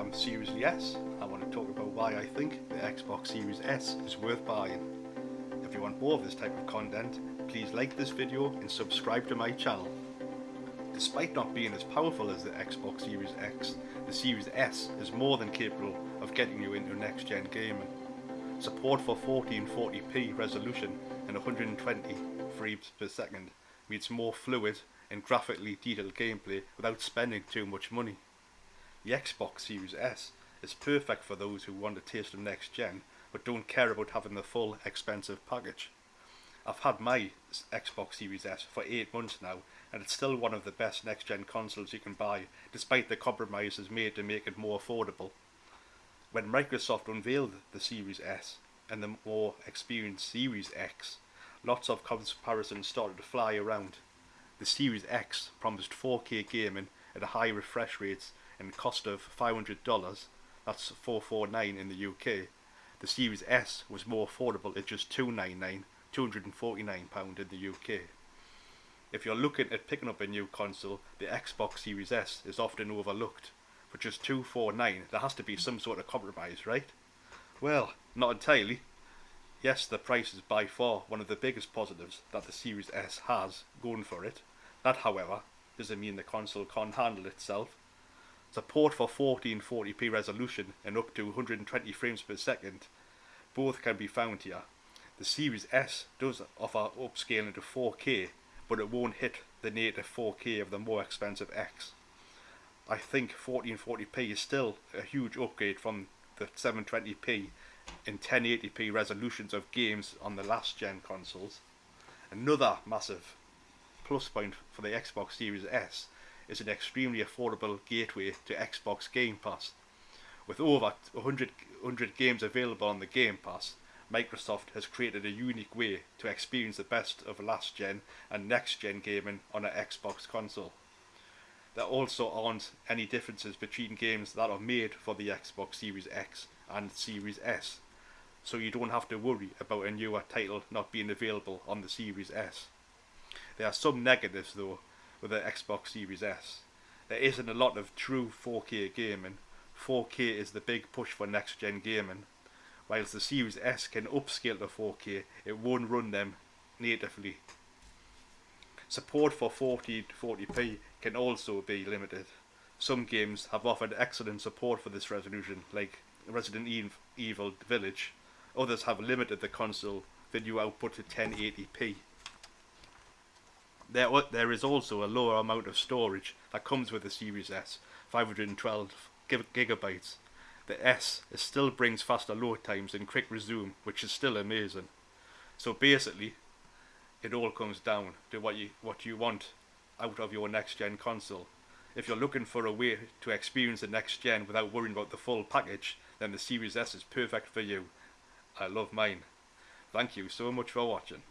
Um, I'm seriously S. I want to talk about why I think the Xbox Series S is worth buying. If you want more of this type of content, please like this video and subscribe to my channel. Despite not being as powerful as the Xbox Series X, the Series S is more than capable of getting you into next gen gaming. Support for 1440p resolution and 120 frames per second means more fluid and graphically detailed gameplay without spending too much money. The Xbox Series S is perfect for those who want a taste of next gen but don't care about having the full expensive package. I've had my Xbox Series S for 8 months now and it's still one of the best next gen consoles you can buy despite the compromises made to make it more affordable. When Microsoft unveiled the Series S and the more experienced Series X, lots of comparisons started to fly around. The Series X promised 4K gaming at high refresh rates and cost of $500, that's 449 in the UK. The Series S was more affordable at just 299 £249 in the UK. If you're looking at picking up a new console, the Xbox Series S is often overlooked. For just 249 there has to be some sort of compromise, right? Well, not entirely. Yes, the price is by far one of the biggest positives that the Series S has going for it. That, however, doesn't mean the console can't handle itself. Support for 1440p resolution and up to 120 frames per second both can be found here. The Series S does offer upscaling to 4K, but it won't hit the native 4K of the more expensive X. I think 1440p is still a huge upgrade from the 720p and 1080p resolutions of games on the last gen consoles. Another massive plus point for the Xbox Series S is an extremely affordable gateway to Xbox Game Pass. With over 100, 100 games available on the Game Pass, Microsoft has created a unique way to experience the best of last gen and next gen gaming on an Xbox console. There also aren't any differences between games that are made for the Xbox Series X and Series S, so you don't have to worry about a newer title not being available on the Series S. There are some negatives though with the Xbox Series S. There isn't a lot of true 4K gaming. 4K is the big push for next gen gaming. Whilst the Series S can upscale to 4K, it won't run them natively. Support for 1440p can also be limited. Some games have offered excellent support for this resolution, like Resident Evil Village. Others have limited the console video output to 1080p. There, there is also a lower amount of storage that comes with the Series S, 512 gigabytes. The S still brings faster load times and quick resume, which is still amazing. So basically, it all comes down to what you what you want out of your next gen console. If you're looking for a way to experience the next gen without worrying about the full package, then the Series S is perfect for you. I love mine. Thank you so much for watching.